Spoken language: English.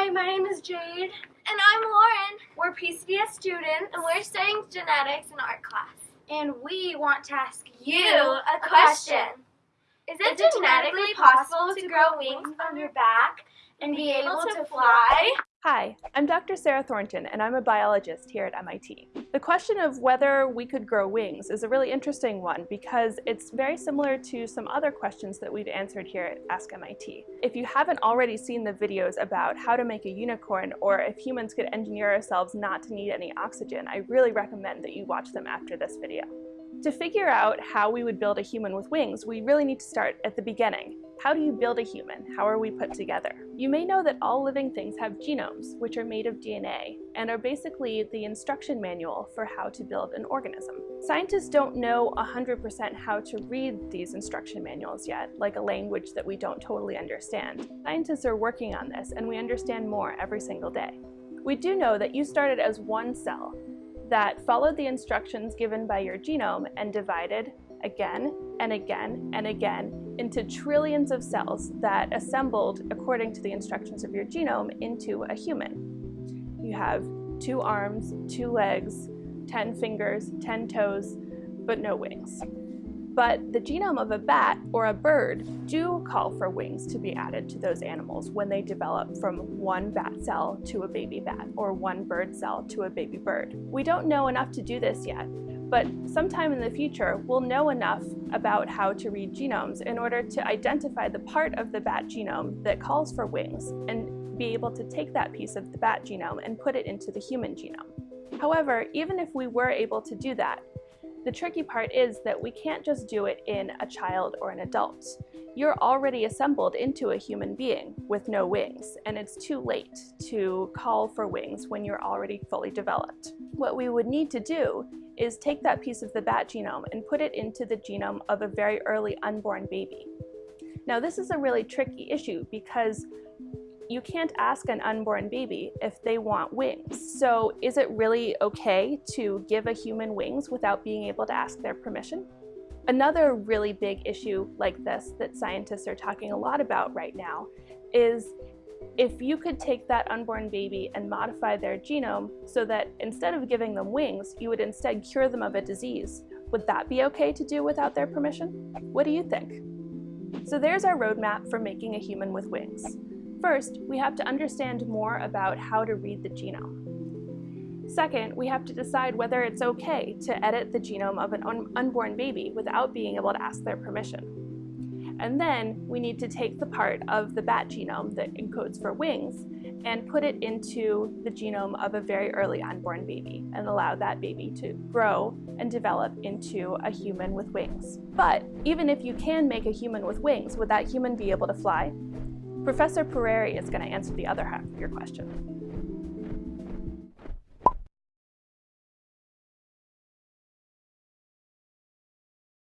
Hi, my name is Jade. And I'm Lauren. We're PCDS students, And we're studying genetics in art class. and we want to ask you You a question. Is it genetically possible to grow wings on your back and be able to fly? Hi, I'm Dr. Sarah Thornton, and I'm a biologist here at MIT. The question of whether we could grow wings is a really interesting one because it's very similar to some other questions that we've answered here at Ask MIT. If you haven't already seen the videos about how to make a unicorn or if humans could engineer ourselves not to need any oxygen, I really recommend that you watch them after this video. To figure out how we would build a human with wings, we really need to start at the beginning. How do you build a human? How are we put together? You may know that all living things have genomes, which are made of DNA, and are basically the instruction manual for how to build an organism. Scientists don't know 100% how to read these instruction manuals yet, like a language that we don't totally understand. Scientists are working on this, and we understand more every single day. We do know that you started as one cell, that followed the instructions given by your genome and divided again and again and again into trillions of cells that assembled according to the instructions of your genome into a human. You have two arms, two legs, 10 fingers, 10 toes, but no wings. But the genome of a bat or a bird do call for wings to be added to those animals when they develop from one bat cell to a baby bat or one bird cell to a baby bird. We don't know enough to do this yet, but sometime in the future we'll know enough about how to read genomes in order to identify the part of the bat genome that calls for wings and be able to take that piece of the bat genome and put it into the human genome. However, even if we were able to do that, the tricky part is that we can't just do it in a child or an adult. You're already assembled into a human being with no wings, and it's too late to call for wings when you're already fully developed. What we would need to do is take that piece of the bat genome and put it into the genome of a very early unborn baby. Now this is a really tricky issue because you can't ask an unborn baby if they want wings. So is it really okay to give a human wings without being able to ask their permission? Another really big issue like this that scientists are talking a lot about right now is if you could take that unborn baby and modify their genome so that instead of giving them wings, you would instead cure them of a disease, would that be okay to do without their permission? What do you think? So there's our roadmap for making a human with wings. First, we have to understand more about how to read the genome. Second, we have to decide whether it's okay to edit the genome of an un unborn baby without being able to ask their permission. And then we need to take the part of the bat genome that encodes for wings and put it into the genome of a very early unborn baby and allow that baby to grow and develop into a human with wings. But even if you can make a human with wings, would that human be able to fly? Professor Peraire is going to answer the other half of your question.